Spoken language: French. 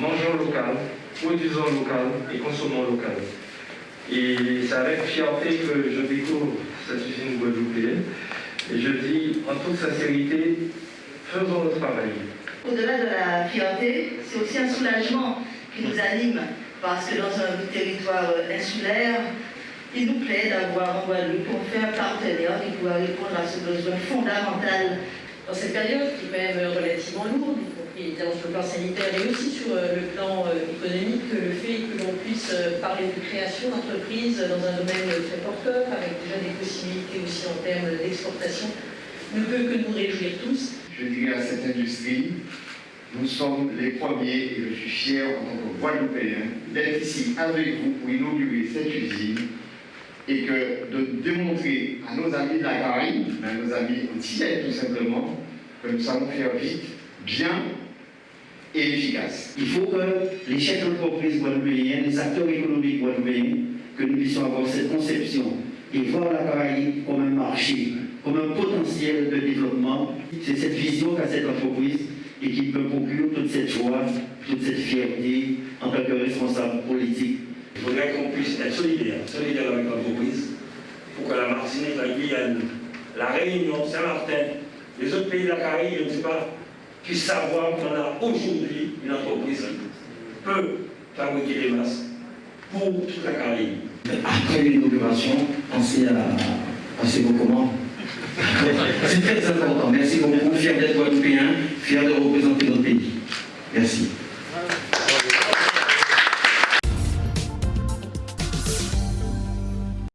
mangeons local, produisons local et consommons local. Et c'est avec fierté que je découvre cette usine guadeloupéenne. Et je dis en toute sincérité, faisons le travail. Au-delà de la fierté, c'est aussi un soulagement qui nous anime, parce que dans un territoire insulaire, il nous plaît d'avoir en Guadeloupe pour faire partenaire qui pourra répondre à ce besoin fondamental. Dans cette période qui est même relativement lourde, compris sur le plan sanitaire et aussi sur euh, le plan euh, économique, le fait que l'on puisse euh, parler de création d'entreprise dans un domaine très porteur, avec déjà des possibilités aussi en termes d'exportation, ne peut que nous réjouir tous. Je dirais à cette industrie, nous sommes les premiers, et je suis fier en tant que Guadeloupéen, d'être ici avec vous pour inaugurer cette usine et que de démontrer à nos amis de la Caraïbe, à nos amis antillais tout simplement, que nous savons faire vite, bien et efficace. Il faut que les chefs d'entreprise guadeloupéens, les acteurs économiques guadeloupéens, que nous puissions avoir cette conception et voir la Caraïbe comme un marché, comme un potentiel de développement. C'est cette vision qu'a cette entreprise et qui peut conclure toute cette joie, toute cette fierté en tant que responsable politique il faudrait qu'on puisse être solidaire, solidaire avec l'entreprise, pour que la Martinique, la Guyane, la Réunion, Saint-Martin, les autres pays de la Caraïbe, je ne sais pas, puissent savoir qu'on a aujourd'hui une entreprise qui peut fabriquer des masques pour toute la Caraïbe. Après l'inauguration, pensez à, à ces documents. C'est très important. Merci beaucoup. Fier d'être Guadeloupéen, fier de représenter notre pays. Merci.